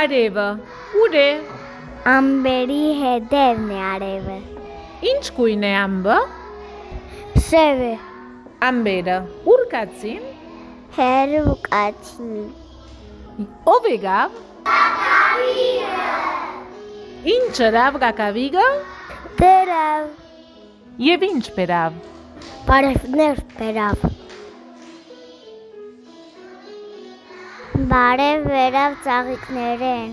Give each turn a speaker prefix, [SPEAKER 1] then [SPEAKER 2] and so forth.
[SPEAKER 1] Արևը ուր է։
[SPEAKER 2] Ամբերի հետևն է արևը։
[SPEAKER 1] Ինչ գույն է ամբը։
[SPEAKER 2] Սև է։
[SPEAKER 1] Ամբերը ուր կացին։
[SPEAKER 2] Հերու կացին։
[SPEAKER 1] Ով եկավ։ Ինչ ըրավ կակավիգը
[SPEAKER 2] Բերավ։
[SPEAKER 1] եւ ինչ բերավ։
[SPEAKER 2] Բարևներ բերավ։ Բարև վերավ ծաղիկներեն։